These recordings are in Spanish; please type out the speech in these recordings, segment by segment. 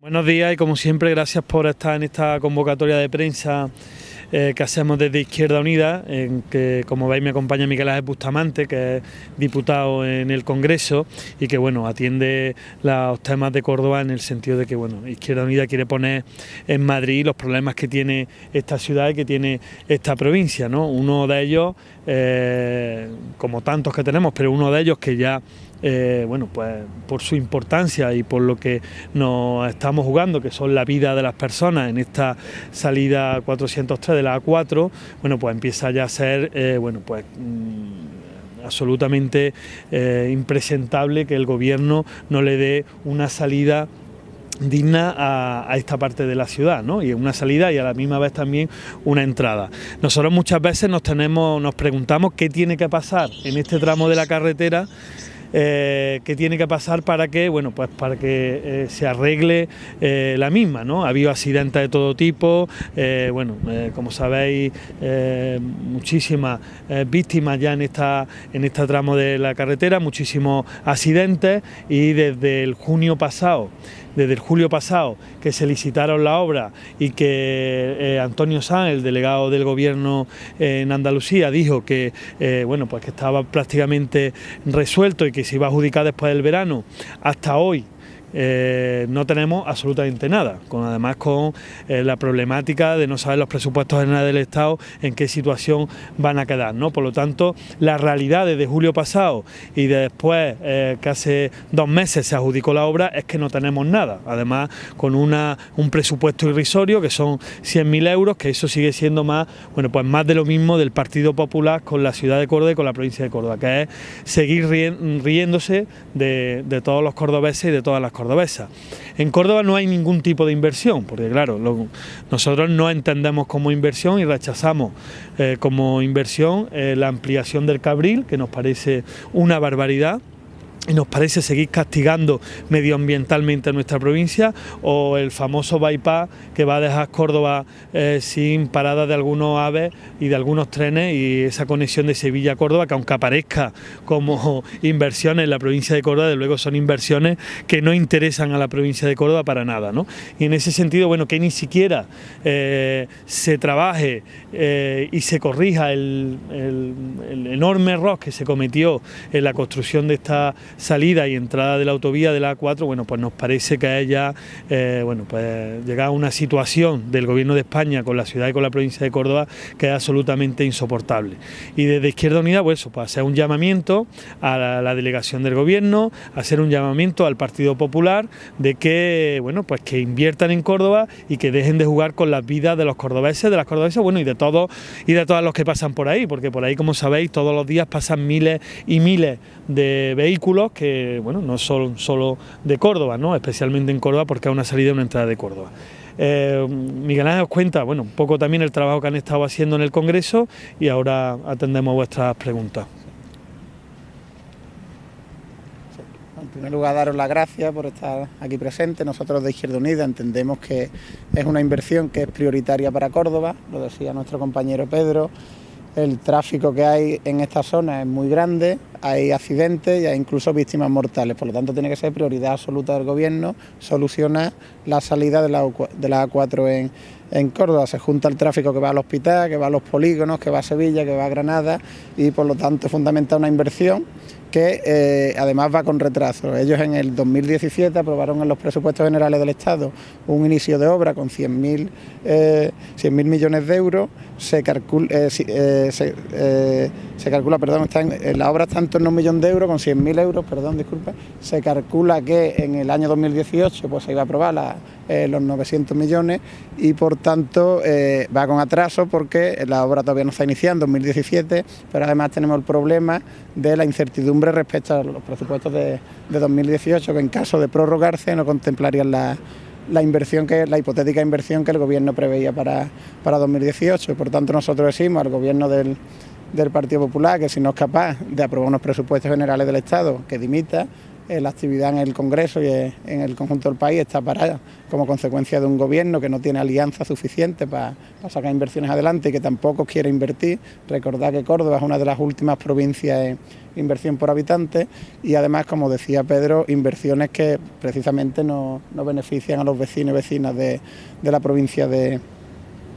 Buenos días y como siempre gracias por estar en esta convocatoria de prensa eh, que hacemos desde Izquierda Unida, en que como veis me acompaña Miguel Ángel Bustamante, que es diputado en el Congreso y que bueno atiende los temas de Córdoba en el sentido de que bueno Izquierda Unida quiere poner en Madrid los problemas que tiene esta ciudad y que tiene esta provincia, ¿no? Uno de ellos, eh, como tantos que tenemos, pero uno de ellos que ya eh, bueno, pues por su importancia y por lo que nos estamos jugando, que son la vida de las personas en esta salida 403 de la A4, bueno, pues empieza ya a ser, eh, bueno, pues mm, absolutamente eh, impresentable que el gobierno no le dé una salida digna a, esta parte de la ciudad, ¿no? Y una salida y a la misma vez también una entrada. Nosotros muchas veces nos tenemos, nos preguntamos qué tiene que pasar en este tramo de la carretera eh, que tiene que pasar para que, bueno, pues para que eh, se arregle eh, la misma, ¿no? Ha habido accidentes de todo tipo, bueno, como sabéis, muchísimas víctimas ya en esta en este tramo de la carretera, muchísimos accidentes y desde el junio pasado desde el julio pasado que se licitaron la obra y que eh, Antonio Sanz, el delegado del gobierno en Andalucía, dijo que eh, bueno pues que estaba prácticamente resuelto y que se iba a adjudicar después del verano, hasta hoy eh, no tenemos absolutamente nada, con además con eh, la problemática de no saber los presupuestos generales del Estado en qué situación van a quedar. ¿no? Por lo tanto, la realidad desde julio pasado y después eh, que hace dos meses se adjudicó la obra es que no tenemos nada, además con una, un presupuesto irrisorio que son 100.000 euros, que eso sigue siendo más, bueno, pues más de lo mismo del Partido Popular con la ciudad de Córdoba y con la provincia de Córdoba, que es seguir riéndose de, de todos los cordobeses y de todas las cordobesa. En Córdoba no hay ningún tipo de inversión, porque claro, nosotros no entendemos como inversión y rechazamos eh, como inversión eh, la ampliación del Cabril, que nos parece una barbaridad nos parece seguir castigando medioambientalmente a nuestra provincia o el famoso bypass que va a dejar Córdoba eh, sin parada de algunos aves y de algunos trenes y esa conexión de Sevilla a Córdoba que aunque aparezca como inversiones en la provincia de Córdoba, de luego son inversiones que no interesan a la provincia de Córdoba para nada. ¿no? Y en ese sentido, bueno, que ni siquiera eh, se trabaje eh, y se corrija el, el enorme error que se cometió en la construcción de esta salida y entrada de la autovía de la A4, bueno, pues nos parece que haya eh, bueno, pues llegado a una situación del Gobierno de España con la ciudad y con la provincia de Córdoba que es absolutamente insoportable. Y desde Izquierda Unida, pues eso, pues hacer un llamamiento a la, delegación del Gobierno, hacer un llamamiento al Partido Popular de que, bueno, pues que inviertan en Córdoba y que dejen de jugar con las vidas de los cordobeses, de las cordobesas, bueno, y de todos y de todos los que pasan por ahí, porque por ahí, como sabéis, todos los días pasan miles y miles de vehículos que bueno, no son solo de Córdoba, ¿no? especialmente en Córdoba porque hay una salida y una entrada de Córdoba. Eh, Miguel Ángel os cuenta bueno, un poco también el trabajo que han estado haciendo en el Congreso y ahora atendemos vuestras preguntas. En primer lugar, daros las gracias por estar aquí presente. Nosotros de Izquierda Unida entendemos que es una inversión que es prioritaria para Córdoba, lo decía nuestro compañero Pedro, el tráfico que hay en esta zona es muy grande, hay accidentes y hay incluso víctimas mortales, por lo tanto tiene que ser prioridad absoluta del Gobierno solucionar la salida de la, A4 en, en Córdoba. Se junta el tráfico que va al hospital, que va a los polígonos, que va a Sevilla, que va a Granada y por lo tanto es fundamental una inversión que eh, además va con retraso. Ellos en el 2017 aprobaron en los presupuestos generales del Estado un inicio de obra con 100.000 eh, millones de euros. Se, calcula, eh, se, calcula, perdón, en, la obra está en torno a un millón de euros, con 100.000 euros, perdón, disculpe. Se calcula que en el año 2018 pues, se iba a aprobar la, los 900 millones y por tanto va con atraso porque la obra todavía no está iniciando en 2017, pero además tenemos el problema de la incertidumbre respecto a los presupuestos de, 2018, que en caso de prorrogarse no contemplarían la, inversión que la hipotética inversión que el gobierno preveía para, para 2018. Por tanto, nosotros decimos al gobierno del, del Partido Popular que si no es capaz de aprobar unos presupuestos generales del Estado, que dimita, eh, la actividad en el Congreso y en el conjunto del país está parada como consecuencia de un gobierno que no tiene alianza suficiente para, sacar inversiones adelante y que tampoco quiere invertir. Recordad que Córdoba es una de las últimas provincias en inversión por habitante y además, como decía Pedro, inversiones que precisamente no, benefician a los vecinos y vecinas de la provincia de,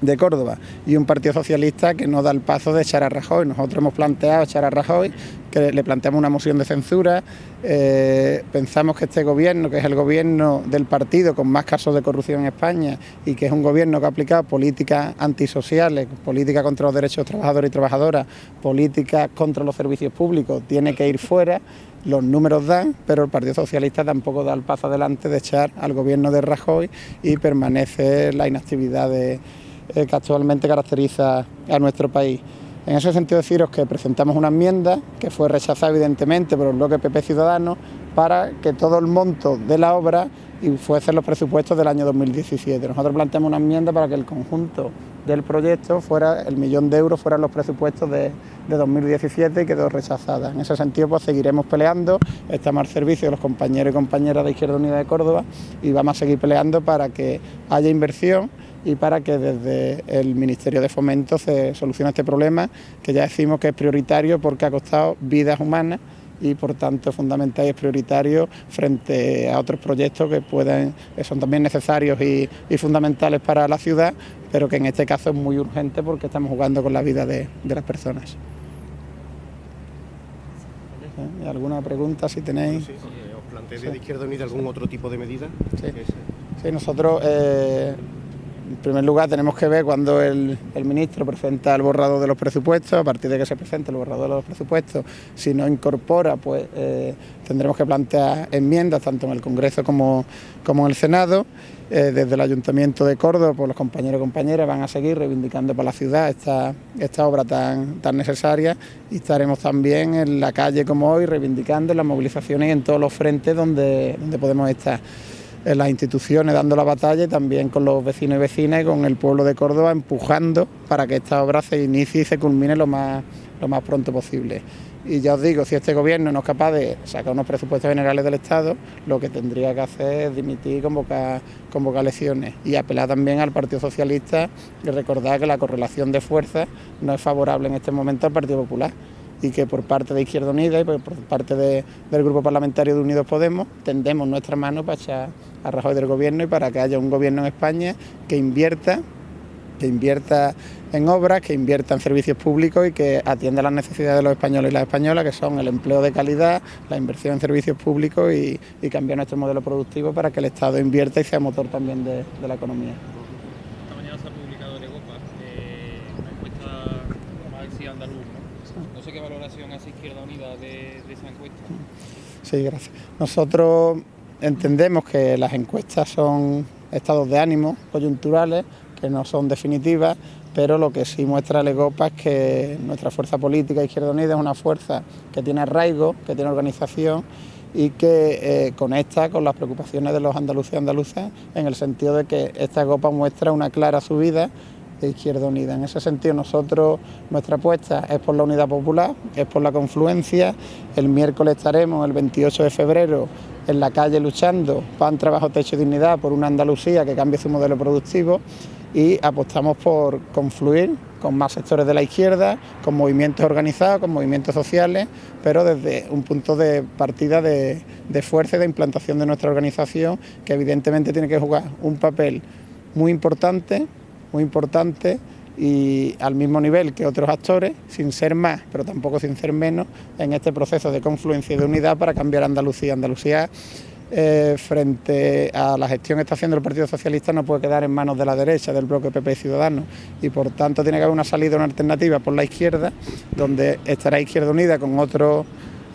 de Córdoba y un Partido Socialista que no da el paso de echar a Rajoy. Nosotros hemos planteado echar a Rajoy, que le planteamos una moción de censura. Eh, pensamos que este gobierno, que es el gobierno del partido con más casos de corrupción en España y que es un gobierno que ha aplicado políticas antisociales, políticas contra los derechos de trabajadores y trabajadoras, políticas contra los servicios públicos, tiene que ir fuera los números dan, pero el Partido Socialista tampoco da el paso adelante de echar al gobierno de Rajoy y permanece la inactividad de, eh, que actualmente caracteriza a nuestro país. En ese sentido deciros que presentamos una enmienda que fue rechazada evidentemente por el bloque PP Ciudadanos para que todo el monto de la obra fuese los presupuestos del año 2017. Nosotros planteamos una enmienda para que el conjunto del proyecto fuera, el millón de euros fueran los presupuestos de, 2017 y quedó rechazada. En ese sentido pues seguiremos peleando, estamos al servicio de los compañeros y compañeras de Izquierda Unida de Córdoba y vamos a seguir peleando para que haya inversión y para que desde el Ministerio de Fomento se solucione este problema, que ya decimos que es prioritario porque ha costado vidas humanas y por tanto es fundamental y es prioritario frente a otros proyectos que pueden, son también necesarios y, fundamentales para la ciudad, pero que en este caso es muy urgente porque estamos jugando con la vida de, las personas. ¿Eh? ¿Alguna pregunta si tenéis? Sí, ¿Os planteáis de Izquierda Unida algún otro tipo de medida? Sí, sí nosotros... Eh, en primer lugar, tenemos que ver cuando el, ministro presenta el borrado de los presupuestos, a partir de que se presente el borrado de los presupuestos, si no incorpora, pues eh, tendremos que plantear enmiendas tanto en el Congreso como, en el Senado. Eh, desde el Ayuntamiento de Córdoba, pues los compañeros y compañeras van a seguir reivindicando para la ciudad esta, obra tan, necesaria y estaremos también en la calle como hoy reivindicando las movilizaciones en todos los frentes donde podemos estar en las instituciones dando la batalla y también con los vecinos y vecinas y con el pueblo de Córdoba empujando para que esta obra se inicie y se culmine lo más, lo más pronto posible. Y ya os digo, si este gobierno no es capaz de sacar unos presupuestos generales del Estado, lo que tendría que hacer es dimitir y convocar, convocar elecciones. Y apelar también al Partido Socialista y recordar que la correlación de fuerzas no es favorable en este momento al Partido Popular y que por parte de Izquierda Unida y por parte del Grupo Parlamentario de Unidos Podemos tendemos nuestra mano para echar a Rajoy del gobierno y para que haya un gobierno en España que invierta que invierta en obras, que invierta en servicios públicos y que atienda las necesidades de los españoles y las españolas, que son el empleo de calidad, la inversión en servicios públicos y, cambiar nuestro modelo productivo para que el Estado invierta y sea motor también de, la economía. Esta mañana se ha publicado en Egopa eh, una encuesta andaluz, ¿no? No sé qué valoración hace Izquierda Unida de, de esa encuesta. Sí, gracias. Nosotros Entendemos que las encuestas son estados de ánimo coyunturales, que no son definitivas, pero lo que sí muestra el es que nuestra fuerza política Izquierda Unida es una fuerza que tiene arraigo, que tiene organización y que eh, conecta con las preocupaciones de los andaluces y andaluzas en el sentido de que esta copa muestra una clara subida de Izquierda Unida. En ese sentido nosotros, nuestra apuesta es por la unidad popular, es por la confluencia. El miércoles estaremos, el 28 de febrero, en la calle luchando, pan, trabajo, techo y dignidad, por una Andalucía que cambie su modelo productivo y apostamos por confluir con más sectores de la izquierda, con movimientos organizados, con movimientos sociales, pero desde un punto de partida de, de fuerza y de implantación de nuestra organización, que evidentemente tiene que jugar un papel muy importante, muy importante y al mismo nivel que otros actores, sin ser más, pero tampoco sin ser menos, en este proceso de confluencia y de unidad para cambiar Andalucía. Andalucía, eh, frente a la gestión que está haciendo el Partido Socialista, no puede quedar en manos de la derecha, del bloque PP y Ciudadanos, y por tanto tiene que haber una salida, una alternativa por la izquierda, donde estará Izquierda Unida con otros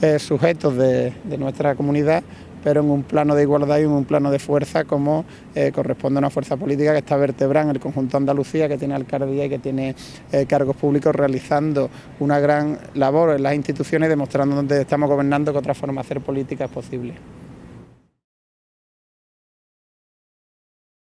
eh, sujetos de nuestra comunidad pero en un plano de igualdad y en un plano de fuerza como eh, corresponde a una fuerza política que está vertebrada en el conjunto de Andalucía, que tiene alcaldía y que tiene eh, cargos públicos realizando una gran labor en las instituciones, demostrando donde estamos gobernando que otra forma de hacer política es posible.